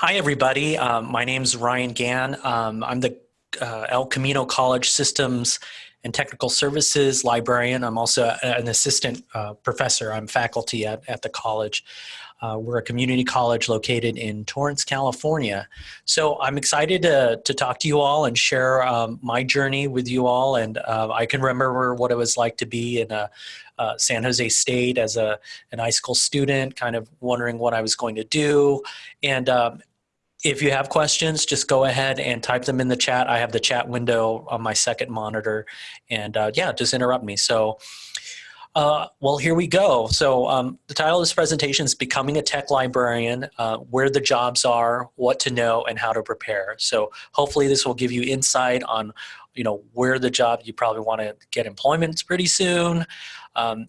Hi, everybody. Um, my name is Ryan Gann. Um, I'm the uh, El Camino College Systems and Technical Services librarian. I'm also an assistant uh, professor. I'm faculty at, at the college. Uh, we're a community college located in Torrance, California. So I'm excited to, to talk to you all and share um, my journey with you all. And uh, I can remember what it was like to be in a, uh, San Jose State as a an iSchool student, kind of wondering what I was going to do. And um, if you have questions, just go ahead and type them in the chat. I have the chat window on my second monitor, and uh, yeah, just interrupt me. So. Uh, well, here we go. So um, the title of this presentation is Becoming a Tech Librarian, uh, where the jobs are, what to know, and how to prepare. So hopefully this will give you insight on you know, where the job, you probably want to get employment pretty soon, um,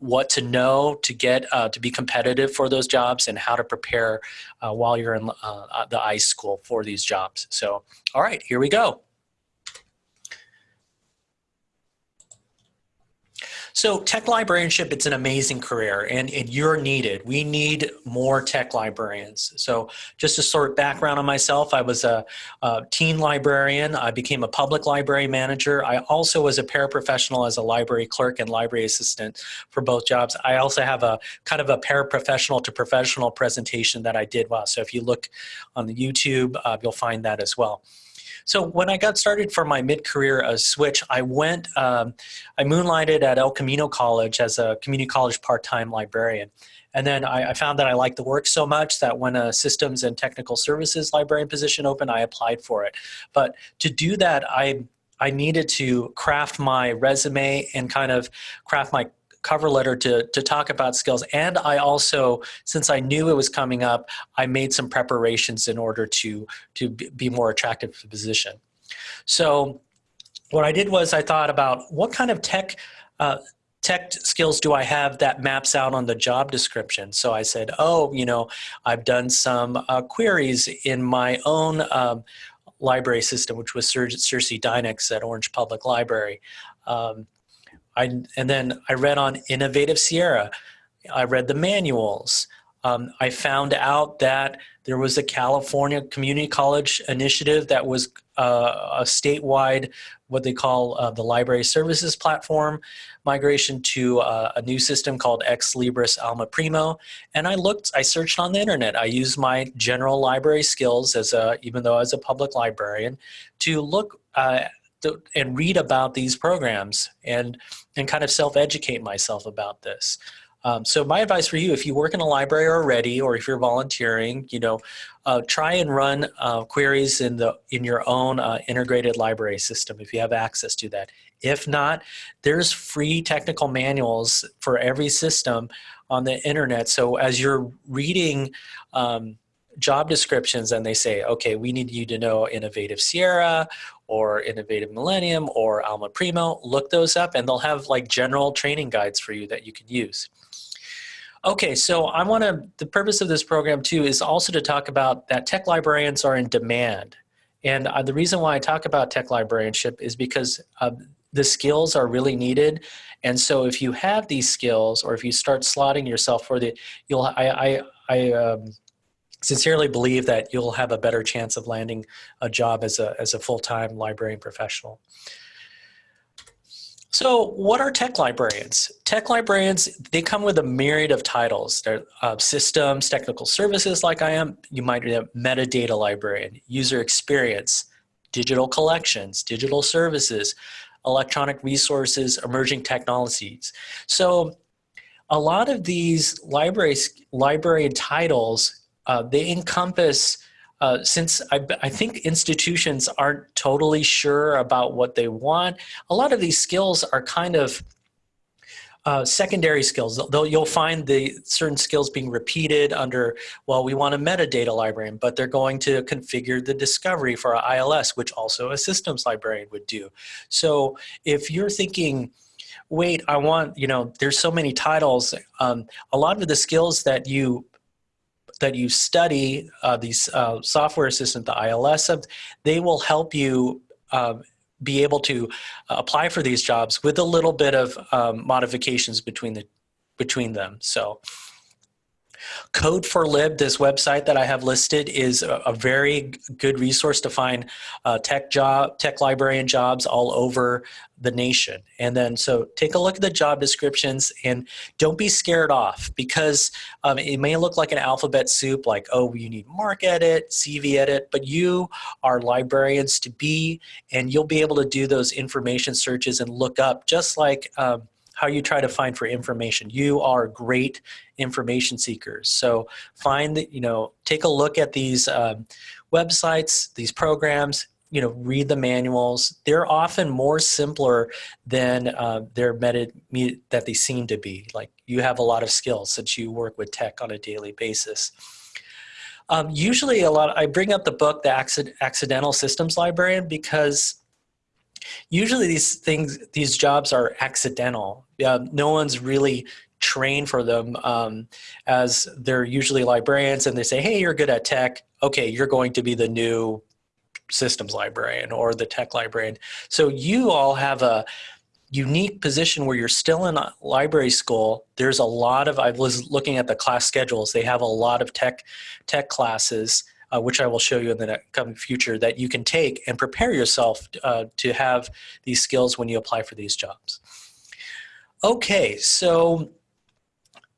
what to know to get uh, to be competitive for those jobs and how to prepare uh, while you're in uh, the iSchool for these jobs. So, all right, here we go. So tech librarianship, it's an amazing career and, and, you're needed. We need more tech librarians. So just a sort of background on myself, I was a, a teen librarian. I became a public library manager. I also was a paraprofessional as a library clerk and library assistant for both jobs. I also have a kind of a paraprofessional to professional presentation that I did well. So if you look on the YouTube, uh, you'll find that as well. So when I got started for my mid-career uh, switch, I went, um, I moonlighted at El Camino College as a community college part-time librarian. And then I, I, found that I liked the work so much that when a systems and technical services librarian position opened, I applied for it. But to do that, I I needed to craft my resume and kind of craft my cover letter to, to talk about skills. And I also, since I knew it was coming up, I made some preparations in order to, to be more attractive to the position. So what I did was I thought about what kind of tech uh, tech skills do I have that maps out on the job description? So I said, oh, you know, I've done some uh, queries in my own um, library system, which was SirsiDynix at Orange Public Library. Um, I, and then I read on Innovative Sierra. I read the manuals. Um, I found out that there was a California Community College initiative that was uh, a statewide, what they call uh, the Library Services Platform migration to uh, a new system called Ex Libris Alma Primo. And I looked, I searched on the internet. I used my general library skills as a, even though as a public librarian, to look uh, and read about these programs and, and kind of self-educate myself about this. Um, so my advice for you, if you work in a library already, or if you're volunteering, you know, uh, try and run uh, queries in the in your own uh, integrated library system if you have access to that. If not, there's free technical manuals for every system on the internet. So as you're reading um, job descriptions and they say, okay, we need you to know Innovative Sierra or Innovative Millennium or Alma Primo, look those up and they'll have like general training guides for you that you can use. Okay, so I want to, the purpose of this program too is also to talk about that tech librarians are in demand. And uh, the reason why I talk about tech librarianship is because uh, the skills are really needed. And so if you have these skills or if you start slotting yourself for the, you'll, I, I, I um, sincerely believe that you'll have a better chance of landing a job as a, as a full-time librarian professional. So what are tech librarians? Tech librarians, they come with a myriad of titles. They're uh, systems, technical services like I am. You might be a metadata librarian, user experience, digital collections, digital services, electronic resources, emerging technologies. So a lot of these library, librarian titles uh, they encompass, uh, since I, I, think institutions aren't totally sure about what they want, a lot of these skills are kind of uh, secondary skills. Though you'll find the certain skills being repeated under, well, we want a metadata librarian, but they're going to configure the discovery for our ILS, which also a systems librarian would do. So if you're thinking, wait, I want, you know, there's so many titles, um, a lot of the skills that you that you study uh, these uh, software assistant, the ILS, they will help you um, be able to uh, apply for these jobs with a little bit of um, modifications between the between them. So, Code4Lib, this website that I have listed, is a, a very good resource to find uh, tech job, tech librarian jobs all over the nation. And then, so take a look at the job descriptions and don't be scared off because um, it may look like an alphabet soup, like oh, you need MarcEdit, CV edit, but you are librarians to be, and you'll be able to do those information searches and look up just like. Um, how you try to find for information. You are great information seekers. So find that, you know, take a look at these um, websites, these programs, you know, read the manuals. They're often more simpler than uh, they're meta, that they seem to be. Like you have a lot of skills since you work with tech on a daily basis. Um, usually a lot, I bring up the book, The Accidental Systems Librarian, because usually these things, these jobs are accidental. Uh, no one's really trained for them um, as they're usually librarians and they say, hey, you're good at tech. Okay, you're going to be the new systems librarian or the tech librarian. So you all have a unique position where you're still in library school. There's a lot of, I was looking at the class schedules, they have a lot of tech, tech classes uh, which I will show you in the coming future, that you can take and prepare yourself uh, to have these skills when you apply for these jobs. Okay, so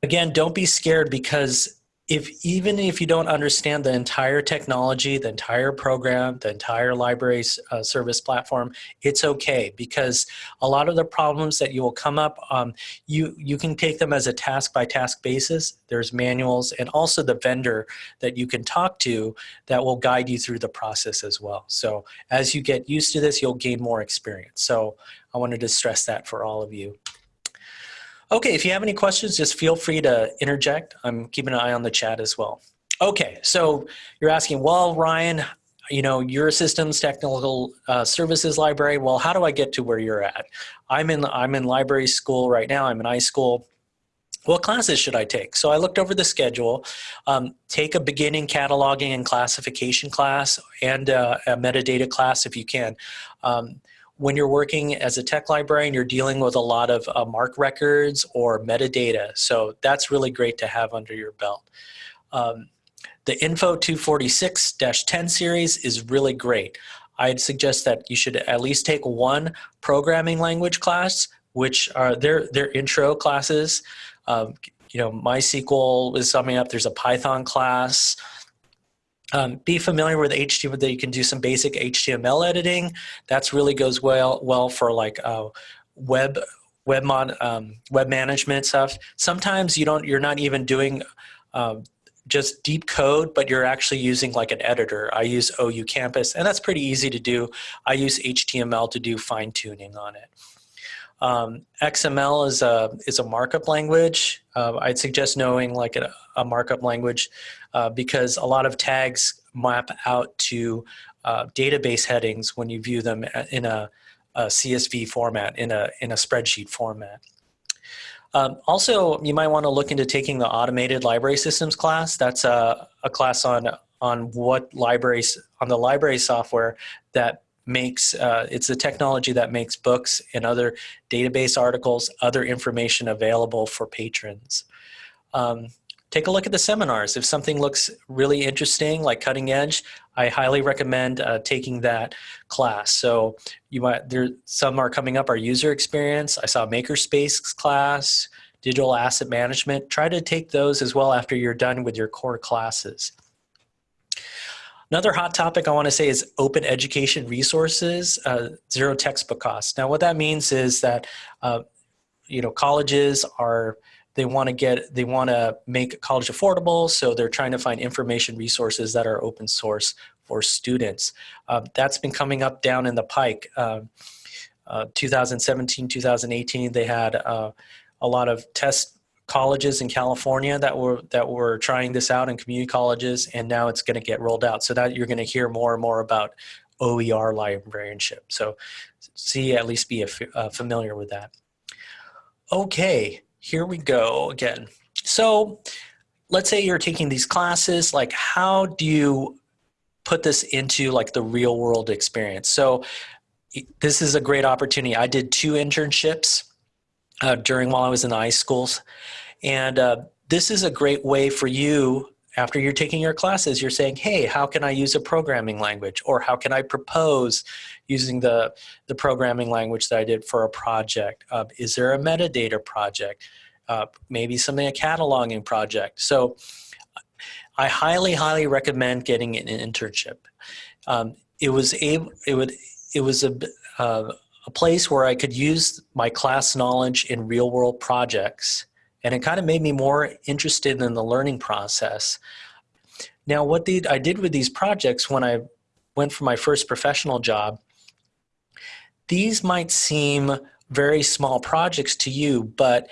again, don't be scared because if even if you don't understand the entire technology, the entire program, the entire library uh, service platform, it's okay because a lot of the problems that you will come up, um, you, you can take them as a task by task basis. There's manuals and also the vendor that you can talk to that will guide you through the process as well. So as you get used to this, you'll gain more experience. So I wanted to stress that for all of you. Okay, if you have any questions, just feel free to interject. I'm keeping an eye on the chat as well. Okay, so you're asking, well, Ryan, you know, your systems technical uh, services library. Well, how do I get to where you're at? I'm in I'm in library school right now. I'm in iSchool. What classes should I take? So I looked over the schedule. Um, take a beginning cataloging and classification class and uh, a metadata class if you can. Um, when you're working as a tech librarian, you're dealing with a lot of uh, MARC records or metadata. So that's really great to have under your belt. Um, the Info 246-10 series is really great. I'd suggest that you should at least take one programming language class, which are their, their intro classes. Um, you know, MySQL is summing up. There's a Python class. Um, be familiar with HTML that you can do some basic HTML editing. That's really goes well well for like uh, web web mod, um, web management stuff. Sometimes you don't you're not even doing uh, just deep code, but you're actually using like an editor. I use OU Campus, and that's pretty easy to do. I use HTML to do fine tuning on it. Um, XML is a is a markup language. Uh, I'd suggest knowing like a, a markup language uh, because a lot of tags map out to uh, database headings when you view them in a, a, CSV format, in a in a spreadsheet format. Um, also, you might want to look into taking the automated library systems class. That's a, a class on on what libraries on the library software that makes, uh, it's the technology that makes books and other database articles, other information available for patrons. Um, take a look at the seminars. If something looks really interesting, like cutting edge, I highly recommend uh, taking that class. So you might, there, some are coming up, our user experience. I saw Makerspace class, digital asset management. Try to take those as well after you're done with your core classes. Another hot topic I want to say is open education resources, uh, zero textbook costs. Now what that means is that uh, you know colleges are they want to get they want to make college affordable so they're trying to find information resources that are open source for students. Uh, that's been coming up down in the pike. Um, uh, 2017, 2018, they had uh, a lot of test colleges in California that were that were trying this out in community colleges, and now it's going to get rolled out. So that you're going to hear more and more about OER librarianship. So see, at least be uh, familiar with that. Okay, here we go again. So let's say you're taking these classes, like how do you put this into like the real world experience? So this is a great opportunity. I did two internships uh, during while I was in the schools, And uh, this is a great way for you after you're taking your classes, you're saying, hey, how can I use a programming language? Or how can I propose using the, the programming language that I did for a project? Uh, is there a metadata project? Uh, maybe something, a cataloging project. So I highly, highly recommend getting an internship. Um, it was able, it would, it was a, uh, a place where I could use my class knowledge in real world projects and it kind of made me more interested in the learning process. Now, what the, I did with these projects when I went for my first professional job, these might seem very small projects to you, but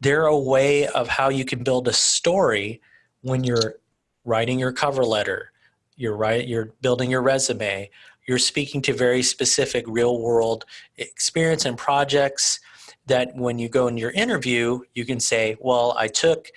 they're a way of how you can build a story when you're writing your cover letter, you're, write, you're building your resume, you're speaking to very specific real world experience and projects that when you go in your interview, you can say, well, I took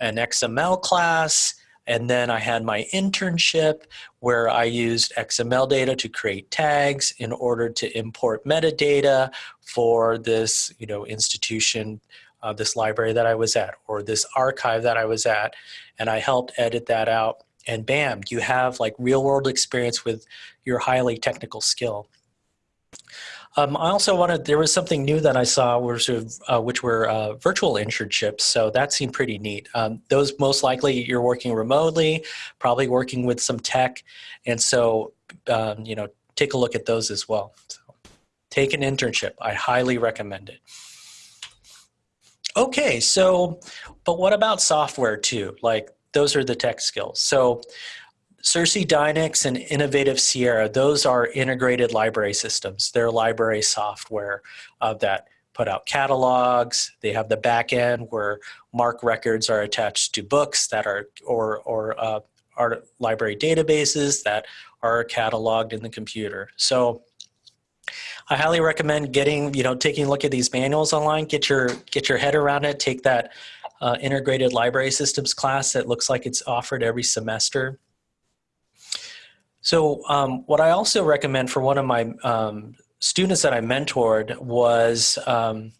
an XML class and then I had my internship where I used XML data to create tags in order to import metadata for this you know, institution, uh, this library that I was at or this archive that I was at. And I helped edit that out and bam, you have like real world experience with your highly technical skill. Um, I also wanted, there was something new that I saw, which, uh, which were uh, virtual internships. So that seemed pretty neat. Um, those most likely you're working remotely, probably working with some tech. And so, um, you know, take a look at those as well. So, take an internship. I highly recommend it. Okay, so, but what about software too? Like those are the tech skills. So SirsiDynix and Innovative Sierra, those are integrated library systems. They're library software uh, that put out catalogs. They have the back end where MARC records are attached to books that are, or, or uh, are library databases that are cataloged in the computer. So I highly recommend getting, you know, taking a look at these manuals online, get your, get your head around it, take that uh, integrated library systems class that looks like it's offered every semester. So um, what I also recommend for one of my um, students that I mentored was um,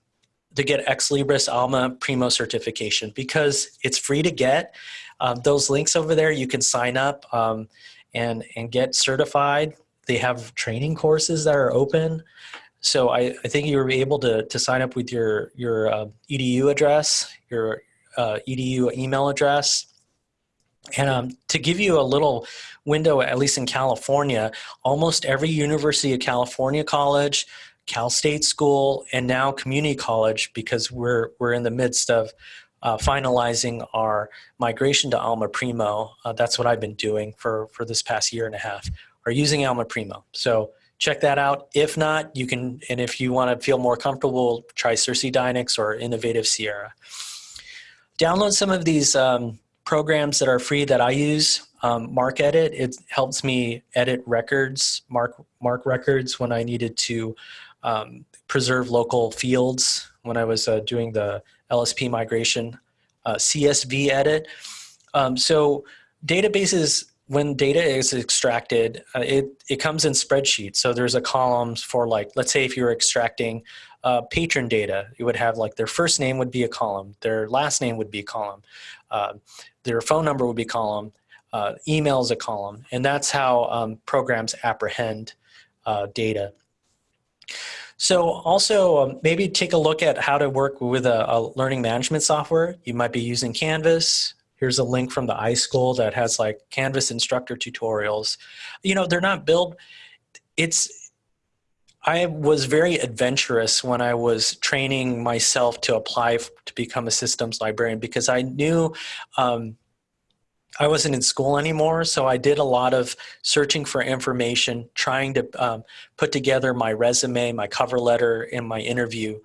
to get Ex Libris Alma Primo certification because it's free to get. Um, those links over there, you can sign up um, and, and get certified. They have training courses that are open. So I, I think you were able to, to sign up with your, your uh, EDU address, your uh, EDU email address. And um, to give you a little window, at least in California, almost every University of California college, Cal State School, and now community college, because we're, we're in the midst of uh, finalizing our migration to Alma Primo. Uh, that's what I've been doing for, for this past year and a half, are using Alma Primo. So check that out. If not, you can, and if you want to feel more comfortable, try SirsiDynix or Innovative Sierra. Download some of these um, programs that are free that I use um, MarcEdit, it helps me edit records, mark, MARC records when I needed to um, preserve local fields when I was uh, doing the LSP migration. Uh, CSV edit. Um, so databases, when data is extracted, uh, it, it comes in spreadsheets. So there's a column for like, let's say if you're extracting uh, patron data, it would have like their first name would be a column, their last name would be a column, uh, their phone number would be a column, uh, is a column, and that's how um, programs apprehend uh, data. So also um, maybe take a look at how to work with a, a, learning management software. You might be using Canvas. Here's a link from the iSchool that has like Canvas instructor tutorials. You know, they're not built, it's, I was very adventurous when I was training myself to apply to become a systems librarian because I knew um, I wasn't in school anymore, so I did a lot of searching for information, trying to um, put together my resume, my cover letter, and my interview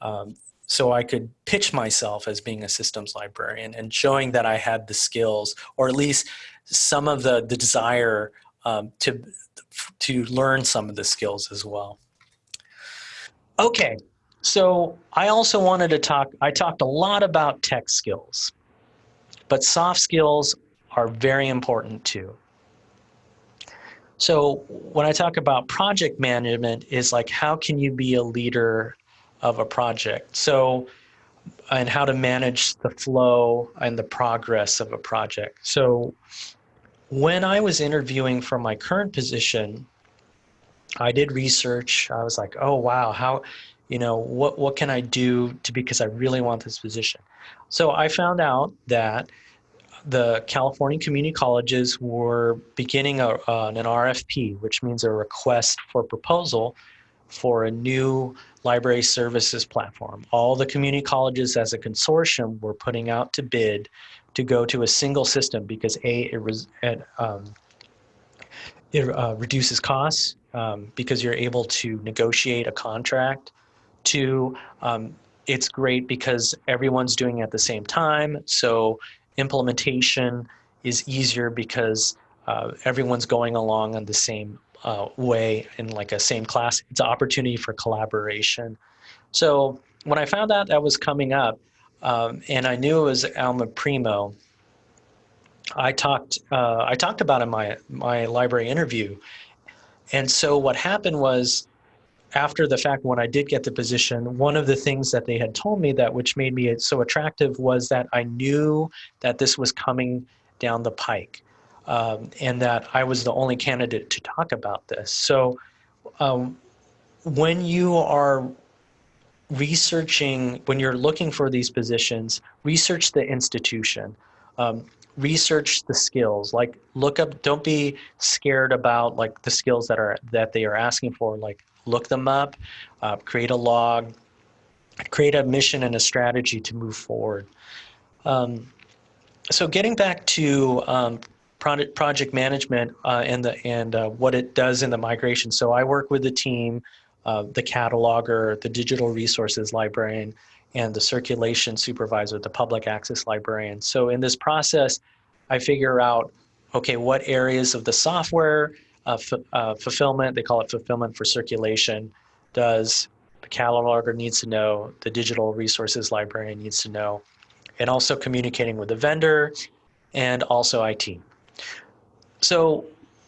um, so I could pitch myself as being a systems librarian and showing that I had the skills, or at least some of the, the desire um, to, to learn some of the skills as well. Okay, so I also wanted to talk, I talked a lot about tech skills, but soft skills are very important too. So when I talk about project management is like how can you be a leader of a project? So and how to manage the flow and the progress of a project. So when I was interviewing for my current position, I did research. I was like, oh wow, how, you know, what what can I do to because I really want this position. So I found out that the California community colleges were beginning a, uh, an RFP, which means a request for proposal for a new library services platform. All the community colleges as a consortium were putting out to bid to go to a single system because A, it, was, it, um, it uh, reduces costs um, because you're able to negotiate a contract. Two, um, it's great because everyone's doing it at the same time. So implementation is easier because uh, everyone's going along on the same uh, way in like a same class. It's an opportunity for collaboration. So when I found out that was coming up, um, and I knew it was Alma Primo, I talked uh, I talked about in my my library interview, and so what happened was after the fact when I did get the position, one of the things that they had told me that which made me so attractive was that I knew that this was coming down the pike um, and that I was the only candidate to talk about this. So um, when you are researching, when you're looking for these positions, research the institution. Um, research the skills. Like look up don't be scared about like the skills that are that they are asking for. Like look them up uh, create a log create a mission and a strategy to move forward. Um, so getting back to um, project project management uh, and the and uh, what it does in the migration. So i work with the team uh, the cataloger the digital resources librarian and the circulation supervisor, the public access librarian. So in this process, I figure out, okay, what areas of the software uh, uh, fulfillment, they call it fulfillment for circulation, does the cataloger needs to know, the digital resources librarian needs to know, and also communicating with the vendor and also IT. So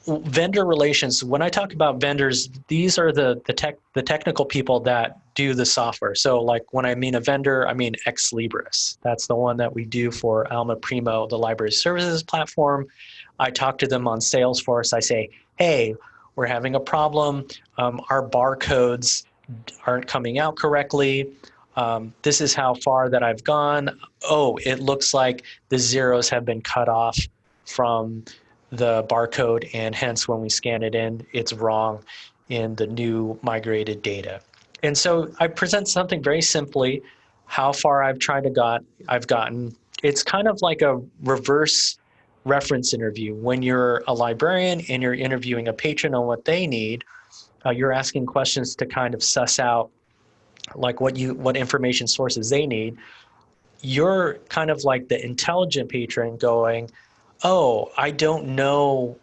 vendor relations when i talk about vendors these are the the tech the technical people that do the software. So like when i mean a vendor i mean ex libris. That's the one that we do for alma primo the library services platform. I talk to them on salesforce. I say hey we're having a problem. Um, our barcodes aren't coming out correctly. Um, this is how far that i've gone. Oh it looks like the zeros have been cut off from the barcode and hence when we scan it in, it's wrong in the new migrated data. And so I present something very simply, how far I've tried to got, I've gotten. It's kind of like a reverse reference interview. When you're a librarian and you're interviewing a patron on what they need, uh, you're asking questions to kind of suss out like what you what information sources they need. You're kind of like the intelligent patron going, oh, I don't know,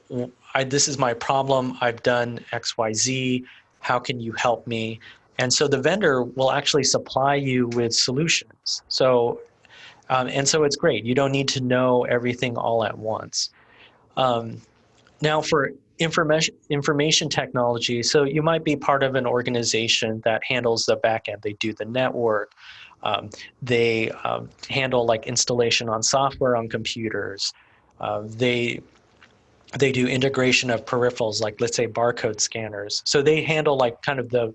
I, this is my problem, I've done X, Y, Z, how can you help me? And so the vendor will actually supply you with solutions. So, um, and so it's great. You don't need to know everything all at once. Um, now for information information technology, so you might be part of an organization that handles the backend. They do the network. Um, they um, handle like installation on software on computers. Uh, they they do integration of peripherals like let's say barcode scanners. So they handle like kind of the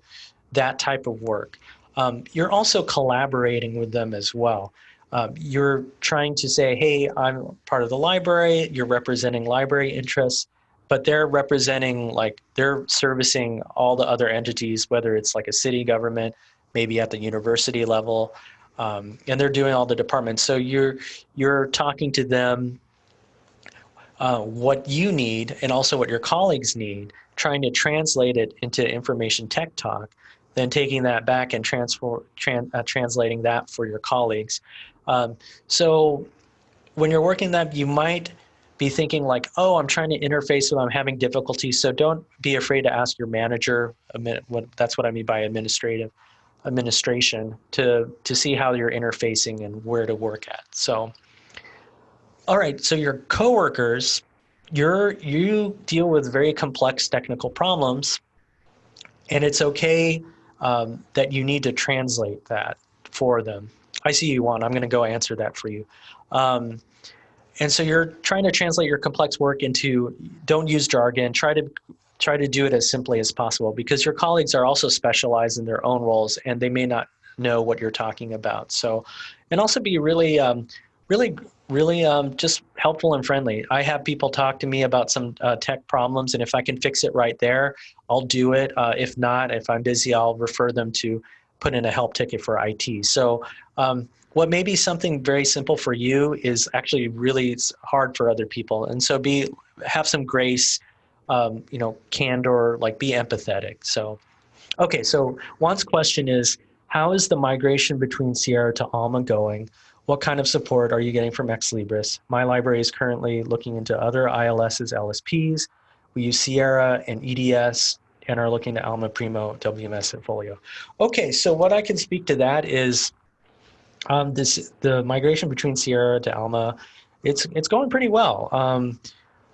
that type of work. Um, you're also collaborating with them as well. Um, you're trying to say, hey, I'm part of the library, you're representing library interests, but they're representing like they're servicing all the other entities, whether it's like a city government, maybe at the university level, um, and they're doing all the departments. So you're you're talking to them uh, what you need and also what your colleagues need, trying to translate it into information tech talk, then taking that back and transfer, tran, uh, translating that for your colleagues. Um, so when you're working that, you might be thinking like, oh, I'm trying to interface with, I'm having difficulty. So don't be afraid to ask your manager. What, that's what I mean by administrative administration to to see how you're interfacing and where to work at. So all right, so your coworkers, you're you deal with very complex technical problems, and it's okay um, that you need to translate that for them. I see you on. I'm going to go answer that for you. Um, and so you're trying to translate your complex work into don't use jargon. Try to try to do it as simply as possible because your colleagues are also specialized in their own roles and they may not know what you're talking about. So, and also be really, um, really, really um, just helpful and friendly. I have people talk to me about some uh, tech problems, and if I can fix it right there, I'll do it. Uh, if not, if I'm busy, I'll refer them to put in a help ticket for IT. So um, what may be something very simple for you is actually really hard for other people. And so be have some grace, um, you know, candor, like be empathetic. So, okay, so Juan's question is, how is the migration between Sierra to Alma going? What kind of support are you getting from Ex Libris? My library is currently looking into other ILS's LSPs. We use Sierra and EDS and are looking to Alma Primo, WMS, and Folio. Okay, so what I can speak to that is um, this the migration between Sierra to Alma, it's it's going pretty well. Um,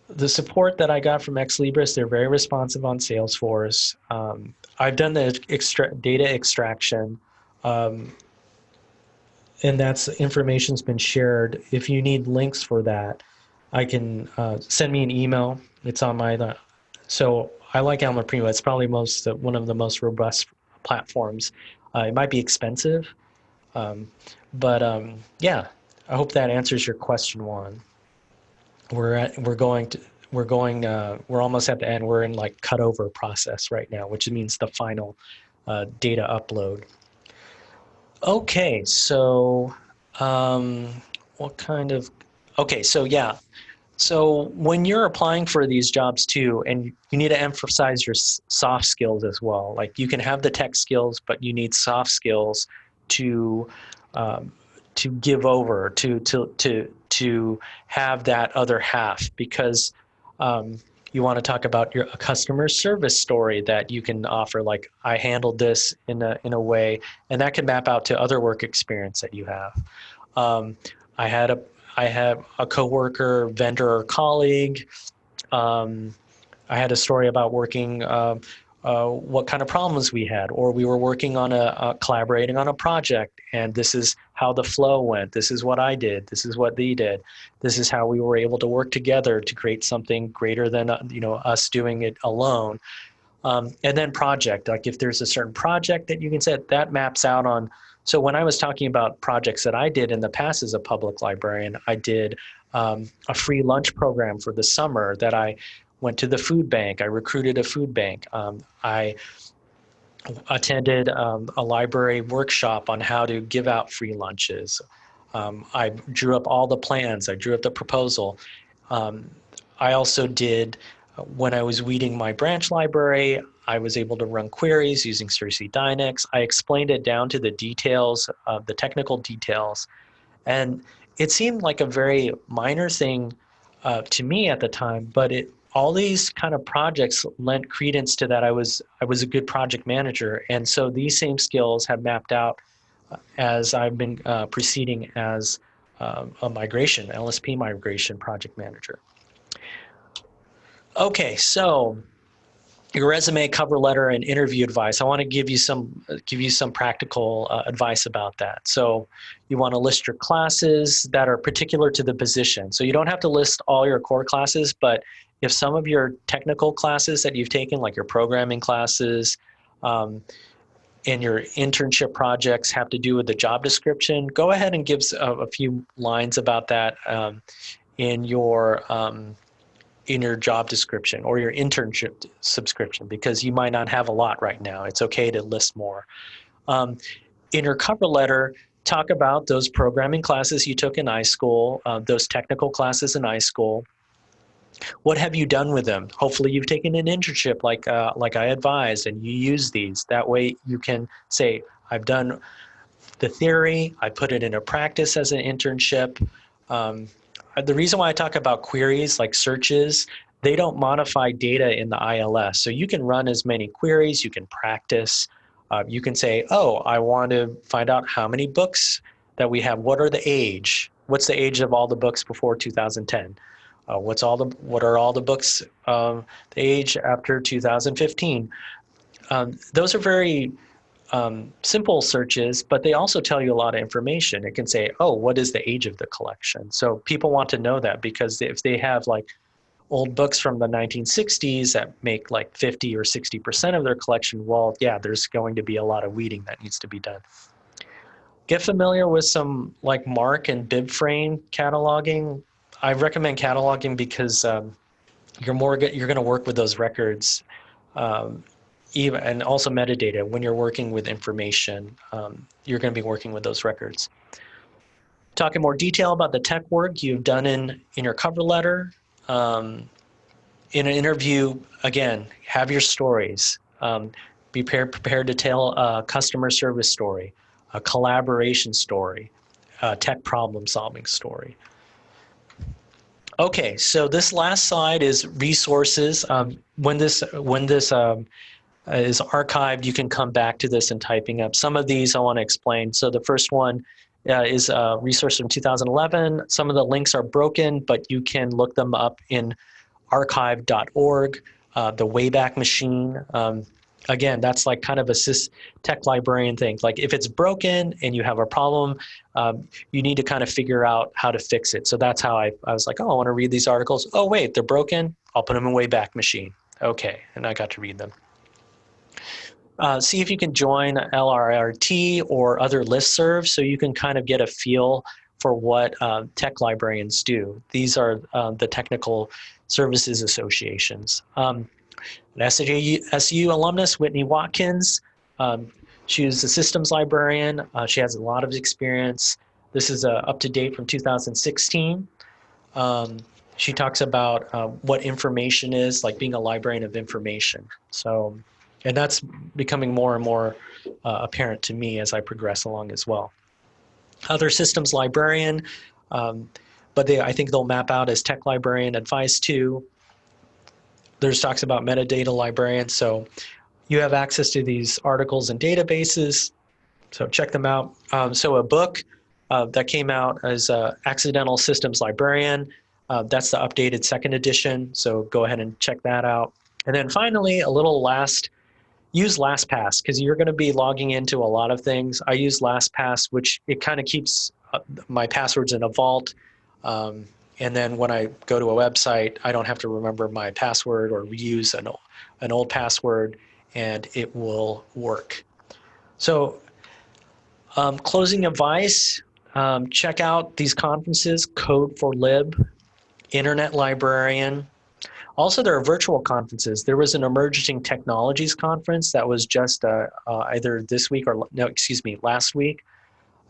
the support that I got from Ex Libris, they're very responsive on Salesforce. Um, I've done the extra data extraction, um, and that's information's been shared. If you need links for that, I can uh, send me an email. It's on my so I like Alma Primo. It's probably most uh, one of the most robust platforms. Uh, it might be expensive, um, but um, yeah, I hope that answers your question, Juan. We're at, we're going to we're going uh, we're almost at the end. We're in like cutover process right now, which means the final uh, data upload. Okay, so um, what kind of okay? So yeah, so when you're applying for these jobs too, and you need to emphasize your soft skills as well. Like you can have the tech skills, but you need soft skills to um, to give over to to to to have that other half because um, you want to talk about your customer service story that you can offer like i handled this in a in a way and that can map out to other work experience that you have um, i had a I have a coworker, vendor, or colleague. Um, I had a story about working, uh, uh, what kind of problems we had, or we were working on a, collaborating on a project, and this is how the flow went. This is what I did. This is what they did. This is how we were able to work together to create something greater than uh, you know us doing it alone. Um, and then project, like if there's a certain project that you can set, that maps out on so when I was talking about projects that I did in the past as a public librarian, I did um, a free lunch program for the summer that I went to the food bank. I recruited a food bank. Um, I attended um, a library workshop on how to give out free lunches. Um, I drew up all the plans. I drew up the proposal. Um, I also did, when I was weeding my branch library, I was able to run queries using SirsiDynix. I explained it down to the details, uh, the technical details. And it seemed like a very minor thing uh, to me at the time, but it all these kind of projects lent credence to that I was I was a good project manager, and so these same skills have mapped out uh, as I've been uh, proceeding as uh, a migration LSP migration project manager. Okay, so your resume, cover letter, and interview advice. I want to give you some give you some practical uh, advice about that. So you want to list your classes that are particular to the position. So you don't have to list all your core classes, but if some of your technical classes that you've taken, like your programming classes, um, and your internship projects have to do with the job description, go ahead and give a, a few lines about that um, in your um, in your job description or your internship subscription because you might not have a lot right now. It's okay to list more. Um, in your cover letter, talk about those programming classes you took in iSchool, uh, those technical classes in iSchool. What have you done with them? Hopefully you've taken an internship like, uh, like I advised and you use these. That way you can say, I've done the theory, I put it into practice as an internship. Um, uh, the reason why I talk about queries like searches, they don't modify data in the ILS. So you can run as many queries, you can practice. Uh, you can say, oh, I want to find out how many books that we have. What are the age? What's the age of all the books before 2010? Uh, what's all the what are all the books um, the age after 2015? Um, those are very um, simple searches, but they also tell you a lot of information. It can say, oh, what is the age of the collection? So people want to know that because if they have like old books from the 1960s that make like 50 or 60% of their collection, well, yeah, there's going to be a lot of weeding that needs to be done. Get familiar with some like MARC and BibFrame cataloging. I recommend cataloging because um, you're more you're going to work with those records um, even and also metadata. When you're working with information um, you're going to be working with those records. Talk in more detail about the tech work you've done in in your cover letter. Um, in an interview again have your stories. Um, be prepared, prepared to tell a customer service story a collaboration story a tech problem solving story Okay, so this last slide is resources. Um, when this when this um, is archived, you can come back to this and typing up. Some of these I want to explain. So the first one uh, is a resource from 2011. Some of the links are broken, but you can look them up in archive.org, uh, the Wayback Machine. Um, again, that's like kind of a sys tech librarian thing. Like if it's broken and you have a problem, um, you need to kind of figure out how to fix it. So that's how I, I was like, oh, I want to read these articles. Oh, wait, they're broken. I'll put them in Wayback Machine. Okay, and I got to read them. Uh, see if you can join LRRT or other listservs so you can kind of get a feel for what uh, tech librarians do. These are uh, the technical services associations. Um, an SAU, SU alumnus, Whitney Watkins. Um, a systems librarian. Uh, she has a lot of experience. This is uh, up to date from 2016. Um, she talks about uh, what information is, like being a librarian of information. So, and that's becoming more and more uh, apparent to me as I progress along as well. Other systems librarian, um, but they, I think they'll map out as tech librarian advice too there's talks about metadata librarians. So you have access to these articles and databases. So check them out. Um, so a book uh, that came out as uh, Accidental Systems Librarian. Uh, that's the updated second edition. So go ahead and check that out. And then finally, a little last, use LastPass because you're going to be logging into a lot of things. I use LastPass, which it kind of keeps uh, my passwords in a vault. Um, and then when I go to a website, I don't have to remember my password or reuse an, an old password and it will work. So um, closing advice, um, check out these conferences, Code4Lib, Internet Librarian. Also, there are virtual conferences. There was an Emerging Technologies conference that was just uh, uh, either this week or, no, excuse me, last week.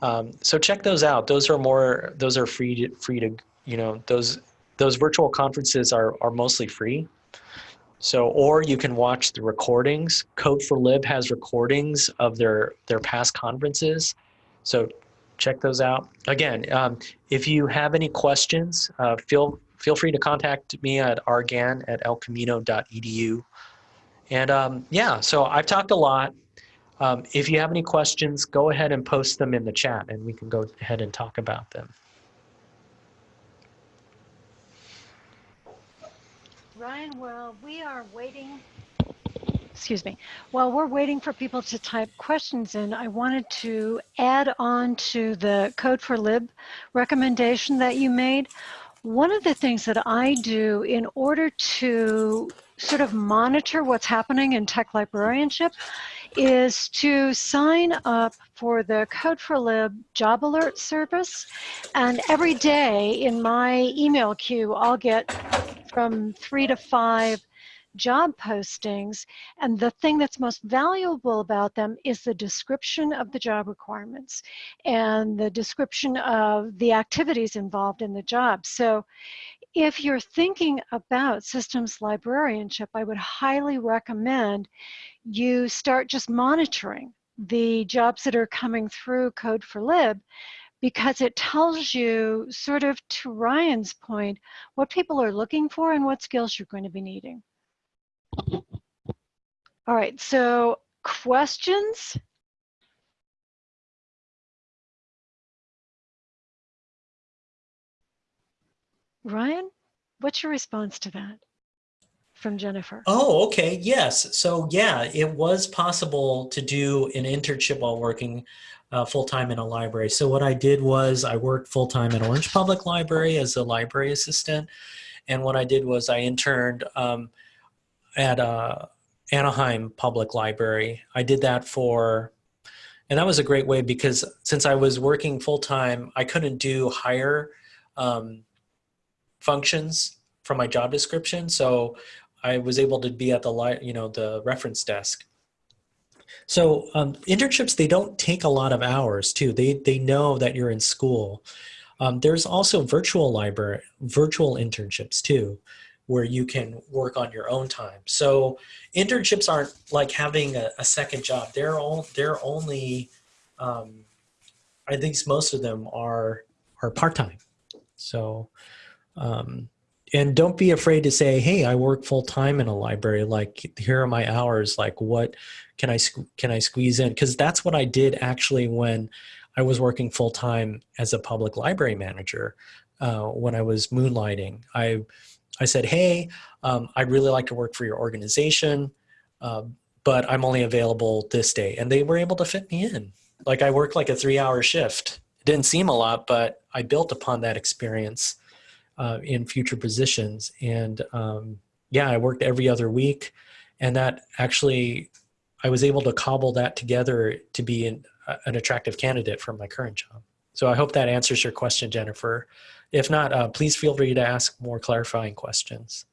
Um, so check those out. Those are more, those are free to, free to you know those those virtual conferences are are mostly free. So, or you can watch the recordings. Code4Lib has recordings of their their past conferences, so check those out. Again, um, if you have any questions, uh, feel feel free to contact me at argan at elcamino.edu. And um, yeah, so I've talked a lot. Um, if you have any questions, go ahead and post them in the chat, and we can go ahead and talk about them. Ryan, well, we are waiting. Excuse me. While we're waiting for people to type questions in, I wanted to add on to the Code4Lib recommendation that you made. One of the things that I do in order to sort of monitor what's happening in tech librarianship is to sign up for the Code4Lib job alert service. And every day in my email queue, I'll get from three to five job postings. And the thing that's most valuable about them is the description of the job requirements and the description of the activities involved in the job. So if you're thinking about systems librarianship, I would highly recommend you start just monitoring the jobs that are coming through Code4Lib because it tells you sort of to Ryan's point, what people are looking for and what skills you're going to be needing. All right, so questions? Ryan, what's your response to that? from Jennifer. Oh, okay. Yes. So, yeah, it was possible to do an internship while working uh, full time in a library. So, what I did was I worked full time at Orange Public Library as a library assistant. And what I did was I interned um, at uh, Anaheim Public Library. I did that for, and that was a great way because since I was working full time, I couldn't do higher um, functions from my job description. So I was able to be at the you know the reference desk. So um, internships they don't take a lot of hours too. They they know that you're in school. Um, there's also virtual library virtual internships too, where you can work on your own time. So internships aren't like having a, a second job. They're all they're only um, I think most of them are are part time. So um, and don't be afraid to say hey i work full time in a library. Like here are my hours. Like what can i can i squeeze in? Because that's what i did actually when i was working full time as a public library manager uh, when i was moonlighting. I i said hey um, i'd really like to work for your organization uh, but i'm only available this day. And they were able to fit me in. Like i worked like a three hour shift. It didn't seem a lot but i built upon that experience uh, in future positions. And um, yeah, I worked every other week, and that actually I was able to cobble that together to be an, an attractive candidate for my current job. So I hope that answers your question, Jennifer. If not, uh, please feel free to ask more clarifying questions.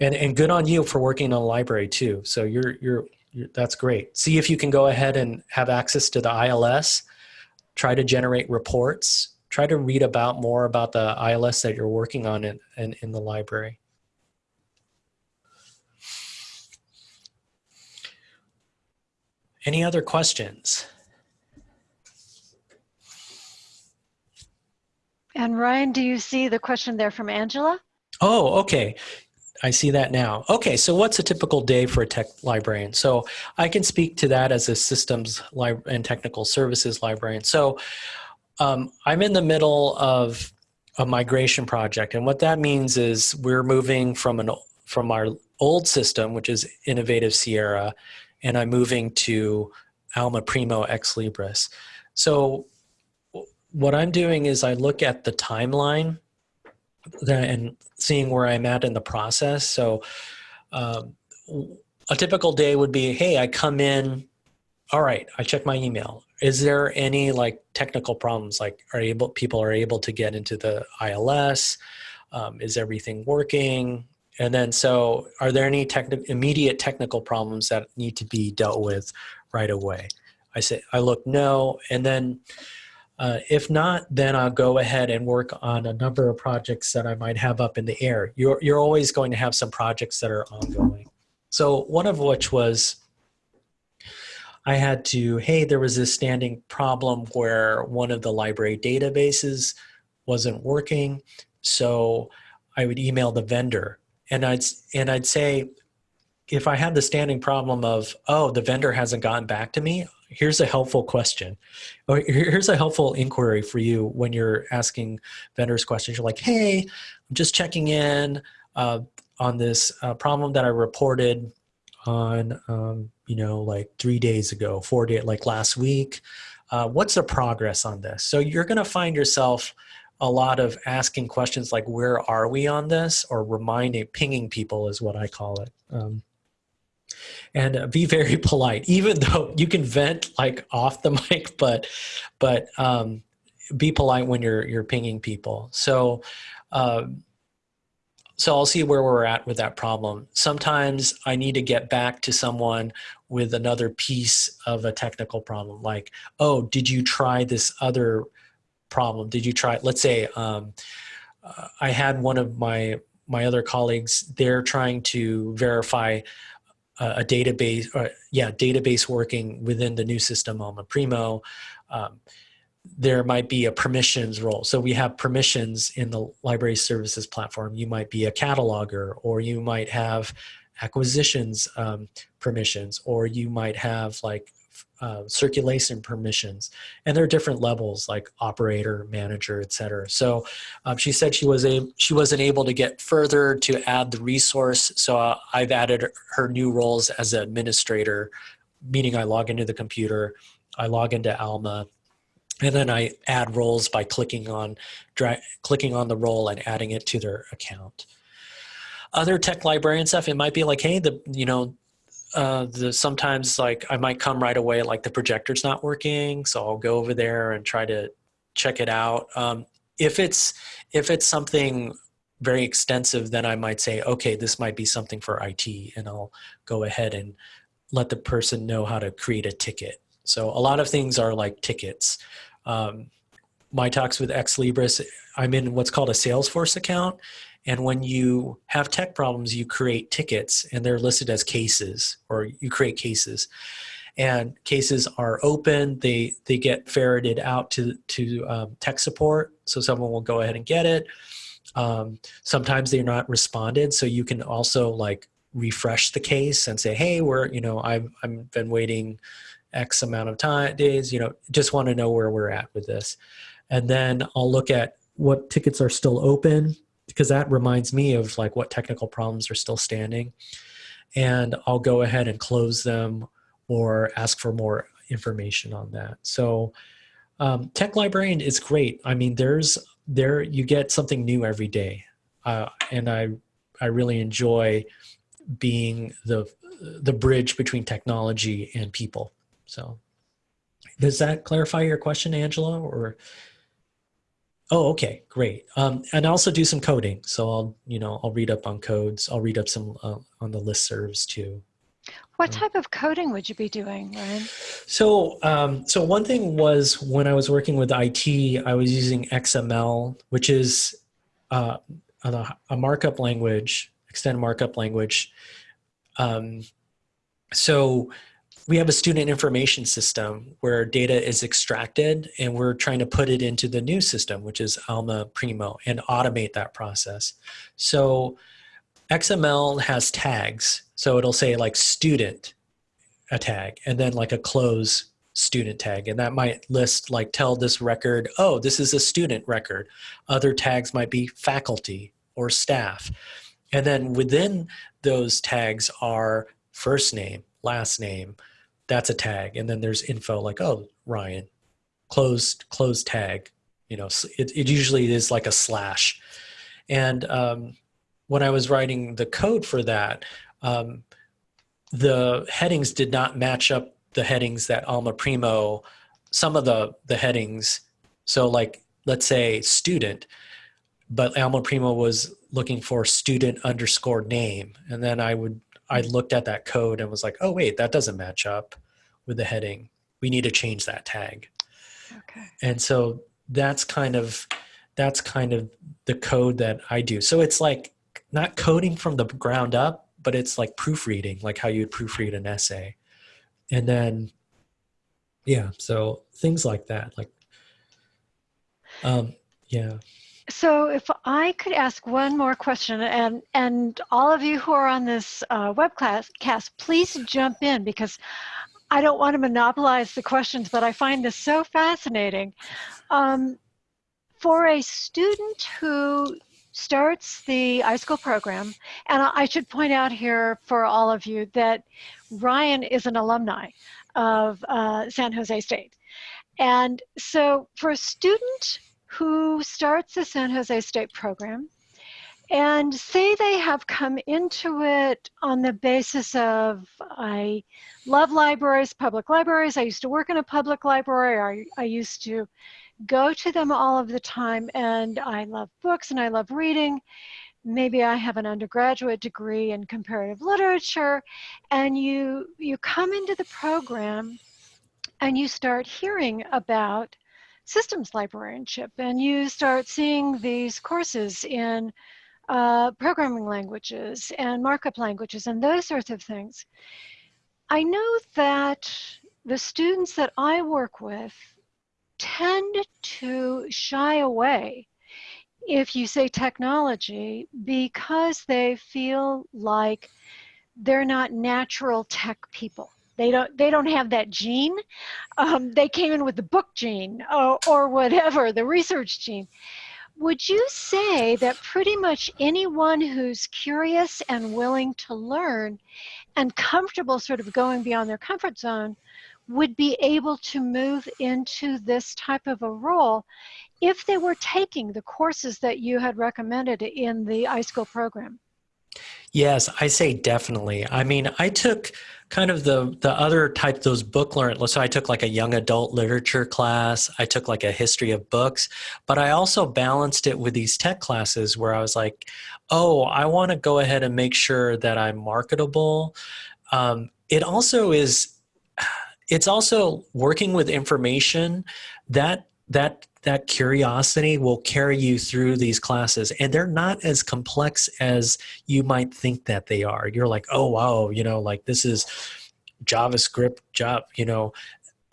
And, and good on you for working in a library too. So you're, you're, you're, that's great. See if you can go ahead and have access to the ILS, try to generate reports try to read about more about the ILS that you're working on in, in, in the library. Any other questions? And Ryan, do you see the question there from Angela? Oh, okay. I see that now. Okay, so what's a typical day for a tech librarian? So I can speak to that as a systems and technical services librarian. So um, I'm in the middle of a migration project, and what that means is we're moving from an from our old system, which is Innovative Sierra, and I'm moving to Alma Primo Ex Libris. So what I'm doing is I look at the timeline and seeing where I'm at in the process. So um, a typical day would be, hey, I come in, all right, I check my email. Is there any like technical problems? Like are able people are able to get into the ILS um, is everything working? And then so are there any techni- immediate technical problems that need to be dealt with right away? I say I look no. And then uh, if not then I'll go ahead and work on a number of projects that I might have up in the air. You're, you're always going to have some projects that are ongoing. So one of which was I had to, hey, there was this standing problem where one of the library databases wasn't working. So I would email the vendor and I'd, and I'd say, if I had the standing problem of, oh, the vendor hasn't gotten back to me, here's a helpful question. Or here's a helpful inquiry for you when you're asking vendors questions. You're like, hey, I'm just checking in uh, on this uh, problem that I reported on um, you know like three days ago four days like last week. Uh, what's the progress on this? So you're going to find yourself a lot of asking questions like where are we on this? or reminding pinging people is what i call it. Um, and uh, be very polite even though you can vent like off the mic but but um, be polite when you're you're pinging people. So um, so I'll see where we're at with that problem. Sometimes I need to get back to someone with another piece of a technical problem, like, oh, did you try this other problem? Did you try, let's say, um, uh, I had one of my my other colleagues, they're trying to verify a, a database, or, yeah, database working within the new system, Alma Primo. Um, there might be a permissions role. So we have permissions in the library services platform. You might be a cataloger, or you might have acquisitions um, permissions, or you might have like uh, circulation permissions, and there are different levels like operator, manager, etc. So um, she said she was a she wasn't able to get further to add the resource. So uh, I've added her new roles as an administrator, meaning I log into the computer, I log into Alma, and then I add roles by clicking on clicking on the role and adding it to their account. Other tech librarian stuff, it might be like, hey, the you know uh, the sometimes like I might come right away like the projector's not working, so I'll go over there and try to check it out. Um, if it's if it's something very extensive, then I might say, okay, this might be something for IT, and I'll go ahead and let the person know how to create a ticket. So a lot of things are like tickets. Um, my talks with Ex Libris, I'm in what's called a Salesforce account, and when you have tech problems, you create tickets and they're listed as cases or you create cases. And cases are open, they, they get ferreted out to, to um, tech support. So someone will go ahead and get it. Um, sometimes they're not responded. So you can also like refresh the case and say, hey, we're, you know, I've, I've been waiting X amount of time, days, you know, just want to know where we're at with this. And then I'll look at what tickets are still open because that reminds me of like what technical problems are still standing. And I'll go ahead and close them or ask for more information on that. So um, Tech Librarian is great. I mean, there's there you get something new every day, uh, and I I really enjoy being the the bridge between technology and people. So does that clarify your question, Angela, or Oh, okay, great. Um, and I also do some coding. So I'll, you know, I'll read up on codes. I'll read up some uh, on the listservs too. What type of coding would you be doing, Ryan? So, um, so one thing was when I was working with IT, I was using XML, which is uh, a, a, markup language, extended markup language. Um, so we have a student information system where data is extracted and we're trying to put it into the new system, which is Alma Primo and automate that process. So XML has tags. So it'll say like student, a tag, and then like a close student tag. And that might list like tell this record, oh, this is a student record. Other tags might be faculty or staff. And then within those tags are first name, last name, that's a tag. And then there's info like, oh, Ryan, closed, closed tag. You know, it, it usually is like a slash. And um, when I was writing the code for that, um, the headings did not match up the headings that Alma Primo, some of the, the headings. So like, let's say student, but Alma Primo was looking for student underscore name. And then I would, I looked at that code and was like, oh wait, that doesn't match up with the heading. We need to change that tag. Okay. And so that's kind of that's kind of the code that I do. So it's like not coding from the ground up, but it's like proofreading, like how you'd proofread an essay. And then yeah, so things like that. Like um yeah. So if I could ask one more question, and and all of you who are on this uh, webcast, cast, please jump in because I don't want to monopolize the questions, but I find this so fascinating. Um, for a student who starts the iSchool program, and I should point out here for all of you that Ryan is an alumni of uh, San Jose State. And so for a student who starts the San Jose State program, and say they have come into it on the basis of I love libraries, public libraries. I used to work in a public library. I, I used to go to them all of the time and I love books and I love reading. Maybe I have an undergraduate degree in comparative literature and you, you come into the program and you start hearing about systems librarianship and you start seeing these courses in uh, programming languages and markup languages and those sorts of things. I know that the students that I work with tend to shy away if you say technology because they feel like they're not natural tech people. They don't they don't have that gene um, they came in with the book gene or, or whatever the research gene would you say that pretty much anyone who's curious and willing to learn and comfortable sort of going beyond their comfort zone would be able to move into this type of a role if they were taking the courses that you had recommended in the iSchool program? Yes, I say definitely. I mean, I took kind of the the other type those book learn so i took like a young adult literature class i took like a history of books but i also balanced it with these tech classes where i was like oh i want to go ahead and make sure that i'm marketable um, it also is it's also working with information that that that curiosity will carry you through these classes and they're not as complex as you might think that they are. You're like oh wow you know like this is javascript job you know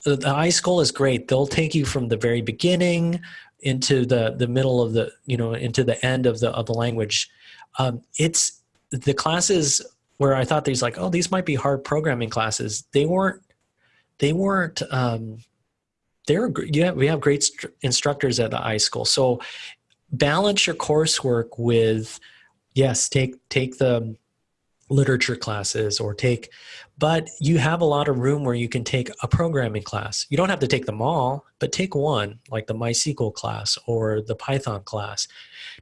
the, the iSchool is great. They'll take you from the very beginning into the the middle of the you know into the end of the of the language. Um, it's the classes where i thought these like oh these might be hard programming classes they weren't they weren't um, they're we have great instructors at the iSchool. So balance your coursework with yes, take take the literature classes or take but you have a lot of room where you can take a programming class. You don't have to take them all, but take one, like the MySQL class or the Python class.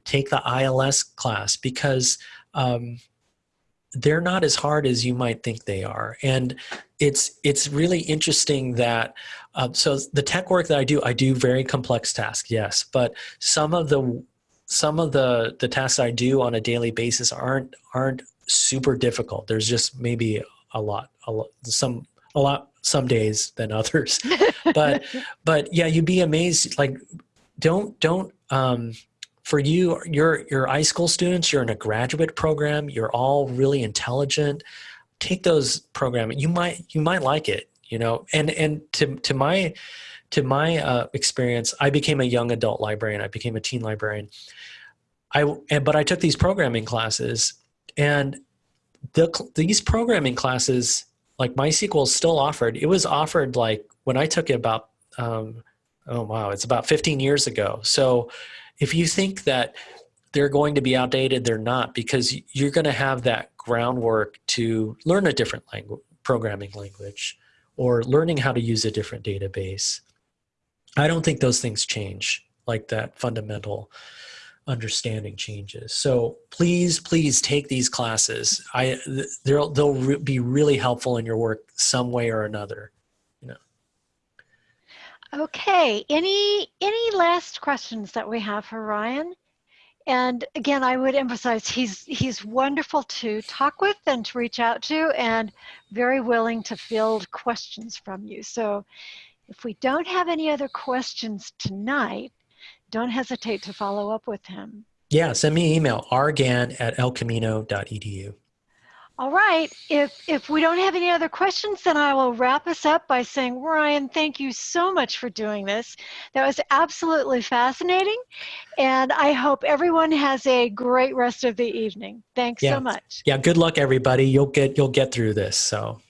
Take the ILS class because um, they're not as hard as you might think they are. And it's it's really interesting that uh, so the tech work that I do, I do very complex tasks, yes, but some of the some of the the tasks I do on a daily basis aren't aren't super difficult. There's just maybe a lot, a lot, some a lot some days than others, but but yeah, you'd be amazed. Like, don't don't um, for you, you're you're iSchool students. You're in a graduate program. You're all really intelligent take those programming you might you might like it you know and and to to my to my uh, experience i became a young adult librarian. I became a teen librarian. I and, but i took these programming classes and the, these programming classes like mysql is still offered. It was offered like when i took it about um, oh wow it's about 15 years ago. So if you think that they're going to be outdated they're not because you're going to have that groundwork to learn a different language programming language or learning how to use a different database. I don't think those things change like that fundamental understanding changes. So please please take these classes. I they'll they'll re be really helpful in your work some way or another you know. Okay any any last questions that we have for ryan and again, I would emphasize he's he's wonderful to talk with and to reach out to, and very willing to field questions from you. So, if we don't have any other questions tonight, don't hesitate to follow up with him. Yeah, send me an email, rgan at elcamino.edu. All right. If if we don't have any other questions, then I will wrap us up by saying, Ryan, thank you so much for doing this. That was absolutely fascinating, and I hope everyone has a great rest of the evening. Thanks yeah. so much. Yeah. Good luck, everybody. You'll get you'll get through this. So.